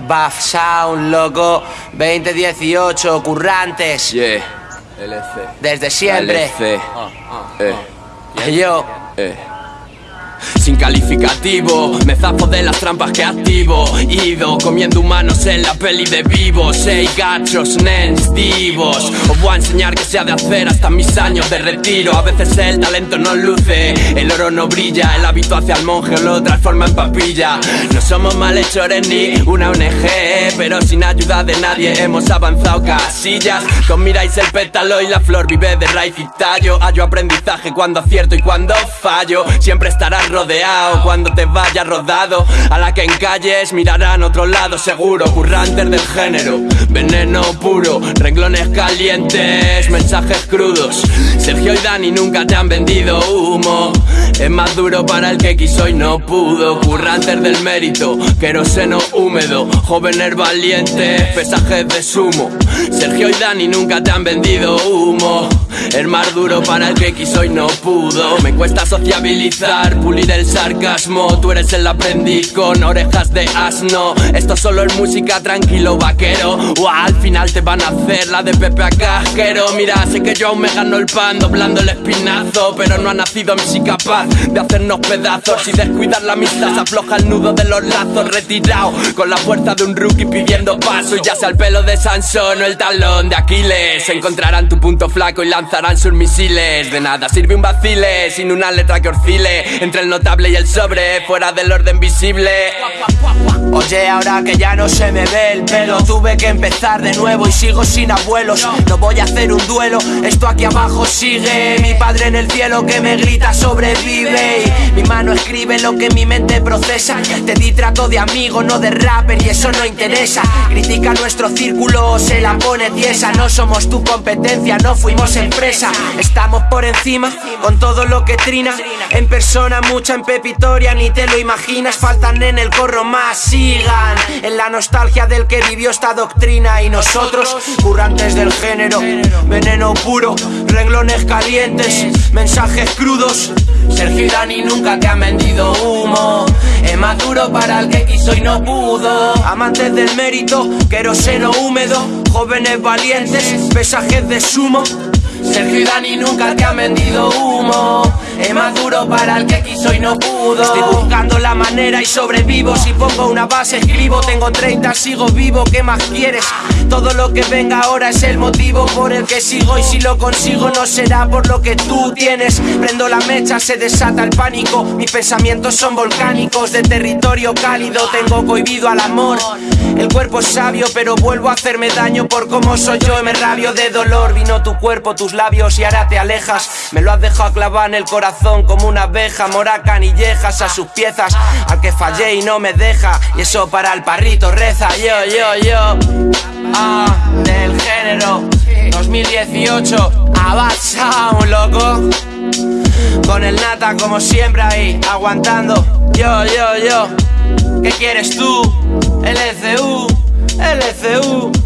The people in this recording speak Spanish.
Buff Sound, loco. 2018, currantes. Yeah, LC. Desde siempre. LC. Eh, Yo. eh. Sin calificativo, me zafo de las trampas que activo. Ido comiendo humanos en la peli de vivos. Seis gachos, nens, divos. Os voy a enseñar que se ha de hacer hasta mis años de retiro. A veces el talento no luce, el oro no brilla El hábito hacia el monje lo transforma en papilla. No somos malhechores ni una ONG Pero sin ayuda de nadie hemos avanzado casillas. Con miráis el pétalo y la flor vive de raíz y tallo. Hallo aprendizaje cuando acierto y cuando fallo. Siempre estarás rodeado cuando te vayas rodado. A la que en calles mirarán otro lado seguro Currantes del género, veneno puro Renglones calientes, mensajes crudos. Sergio y Dani nunca te han vendido humo Es más duro para el que quiso y no pudo. Currantes del mérito, queroseno húmedo. Jóvenes valientes, pesajes de sumo. Sergio y Dani nunca te han vendido humo. Es más duro para el que quiso y no pudo. Me cuesta sociabilizar, pulir el sarcasmo. Tú eres el aprendiz con orejas de asno. Esto solo es música tranquilo vaquero. O al final te van a hacer la de Pepe a casquero. Mira, sé que yo aún me gano el pan doblando el espinazo Pero no ha nacido en sí capaz de hacernos pedazos Y descuidar la amistad. Se afloja el nudo de los lazos Retirado con la fuerza de un rookie pidiendo paso. Ya sea el pelo de Sansón o el talón de Aquiles Encontrarán tu punto flaco y lanzarán sus misiles. De nada sirve un vacile sin una letra que oscile Entre el notable y el sobre, fuera del orden visible Oye, ahora que ya no se me ve el pelo, tuve que empezar de nuevo y sigo sin abuelos. No voy a hacer un duelo, esto aquí abajo sigue. Mi padre en el cielo que me grita sobrevive. Y mi mano escribe lo que mi mente procesa. Te di trato de amigo, no de rapper, y eso no interesa. Critica nuestro círculo, se la pone tiesa. No somos tu competencia, no fuimos empresa. Estamos por encima con todo lo que trina. En persona, mucha en pepitoria, ni te lo imaginas. Faltan en el corro más, en la nostalgia del que vivió esta doctrina. Y nosotros, currantes del género, veneno puro, renglones calientes, mensajes crudos. Sergio y Dani nunca te han vendido humo. Es más duro para el que quiso y no pudo. Amantes del mérito, queroseno húmedo, jóvenes valientes, pesajes de sumo. Sergio y Dani nunca te han vendido humo. Para el que quiso y no pudo. Estoy buscando la manera y sobrevivo. Si pongo una base, escribo. Tengo 30, sigo vivo. ¿Qué más quieres? Todo lo que venga ahora es el motivo por el que sigo. Y si lo consigo, no será por lo que tú tienes. Prendo la mecha, se desata el pánico. Mis pensamientos son volcánicos de territorio cálido. Tengo cohibido al amor. El cuerpo es sabio, pero vuelvo a hacerme daño por cómo soy yo. Me rabio de dolor. Vino tu cuerpo, tus labios y ahora te alejas. Me lo has dejado clavar en el corazón como una abeja. Mora canillejas a sus piezas. Al que fallé y no me deja. Y eso para el parrito reza. Yo, yo, yo. Ah, del género 2018. Avanza un loco. Con el nata como siempre ahí, aguantando. Yo, yo, yo. ¿Qué quieres tú? LCU, LCU.